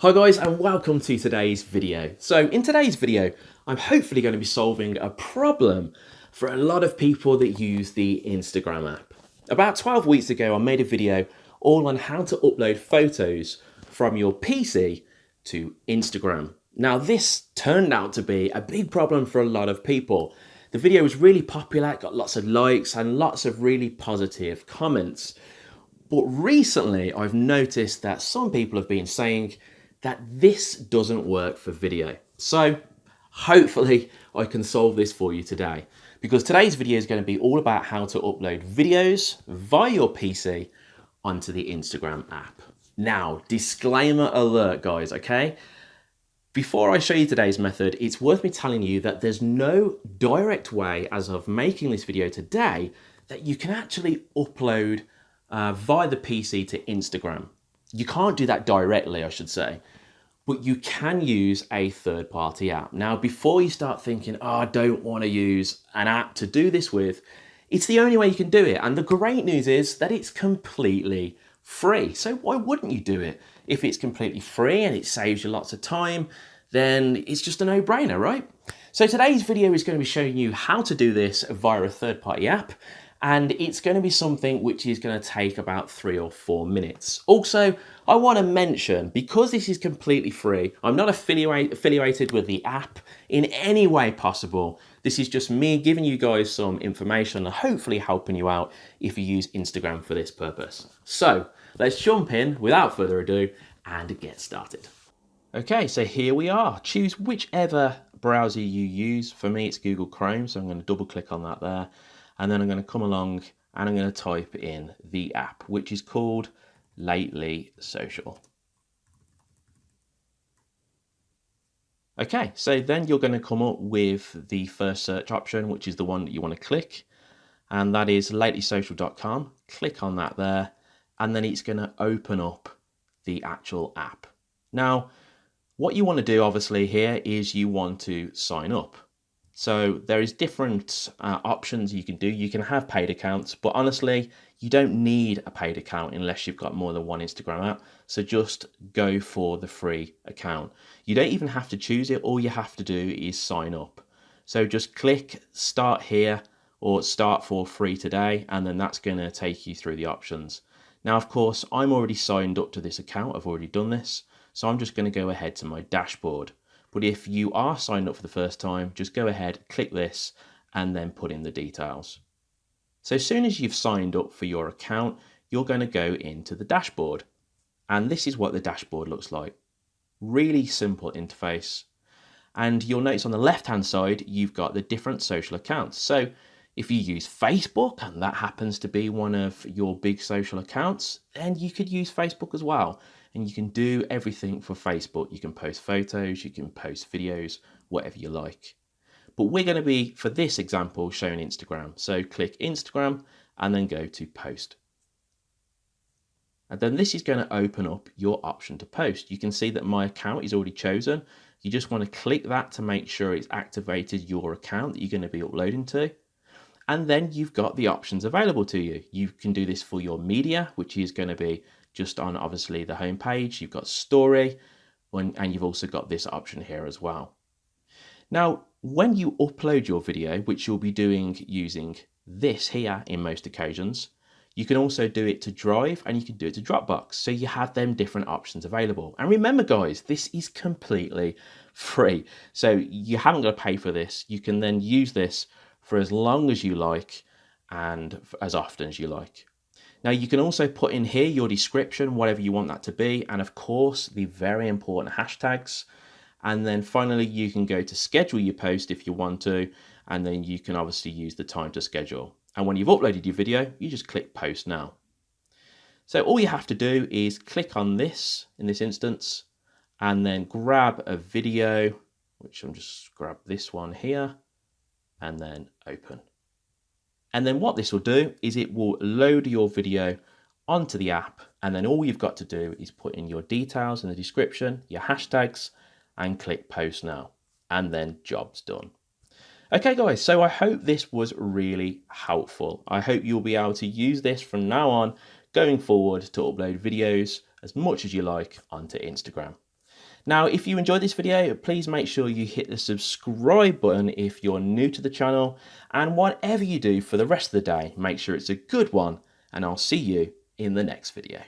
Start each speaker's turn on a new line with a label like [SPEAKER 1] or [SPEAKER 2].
[SPEAKER 1] Hi guys and welcome to today's video. So in today's video, I'm hopefully going to be solving a problem for a lot of people that use the Instagram app. About 12 weeks ago, I made a video all on how to upload photos from your PC to Instagram. Now this turned out to be a big problem for a lot of people. The video was really popular, got lots of likes and lots of really positive comments. But recently I've noticed that some people have been saying that this doesn't work for video. So hopefully I can solve this for you today because today's video is going to be all about how to upload videos via your PC onto the Instagram app. Now, disclaimer alert guys, okay? Before I show you today's method, it's worth me telling you that there's no direct way as of making this video today that you can actually upload uh, via the PC to Instagram. You can't do that directly, I should say, but you can use a third party app. Now, before you start thinking, oh, I don't want to use an app to do this with, it's the only way you can do it. And the great news is that it's completely free. So why wouldn't you do it? If it's completely free and it saves you lots of time, then it's just a no brainer, right? So today's video is going to be showing you how to do this via a third party app and it's going to be something which is going to take about three or four minutes. Also, I want to mention, because this is completely free, I'm not affiliate, affiliated with the app in any way possible. This is just me giving you guys some information and hopefully helping you out if you use Instagram for this purpose. So let's jump in without further ado and get started. Okay, so here we are. Choose whichever browser you use. For me, it's Google Chrome, so I'm going to double click on that there and then I'm going to come along and I'm going to type in the app, which is called Lately Social. Okay, so then you're going to come up with the first search option, which is the one that you want to click, and that is latelysocial.com. Click on that there, and then it's going to open up the actual app. Now, what you want to do obviously here is you want to sign up. So there is different uh, options you can do. You can have paid accounts, but honestly, you don't need a paid account unless you've got more than one Instagram app. So just go for the free account. You don't even have to choose it. All you have to do is sign up. So just click start here or start for free today, and then that's going to take you through the options. Now, of course, I'm already signed up to this account. I've already done this. So I'm just going to go ahead to my dashboard. But if you are signed up for the first time, just go ahead, click this, and then put in the details. So as soon as you've signed up for your account, you're going to go into the dashboard. And this is what the dashboard looks like. Really simple interface. And you'll notice on the left hand side, you've got the different social accounts. So if you use Facebook and that happens to be one of your big social accounts, then you could use Facebook as well and you can do everything for Facebook. You can post photos, you can post videos, whatever you like. But we're going to be, for this example, showing Instagram. So click Instagram and then go to post. And then this is going to open up your option to post. You can see that my account is already chosen. You just want to click that to make sure it's activated your account that you're going to be uploading to. And then you've got the options available to you. You can do this for your media, which is going to be just on obviously the home page. You've got story and you've also got this option here as well. Now, when you upload your video, which you'll be doing using this here in most occasions, you can also do it to Drive and you can do it to Dropbox. So you have them different options available. And remember guys, this is completely free. So you haven't got to pay for this. You can then use this for as long as you like and as often as you like. Now you can also put in here your description, whatever you want that to be, and of course the very important hashtags. And then finally you can go to schedule your post if you want to, and then you can obviously use the time to schedule. And when you've uploaded your video, you just click post now. So all you have to do is click on this in this instance, and then grab a video, which I'm just grab this one here, and then open. And then what this will do is it will load your video onto the app. And then all you've got to do is put in your details in the description, your hashtags, and click post now. And then job's done. Okay guys, so I hope this was really helpful. I hope you'll be able to use this from now on going forward to upload videos as much as you like onto Instagram. Now, if you enjoyed this video, please make sure you hit the subscribe button if you're new to the channel. And whatever you do for the rest of the day, make sure it's a good one. And I'll see you in the next video.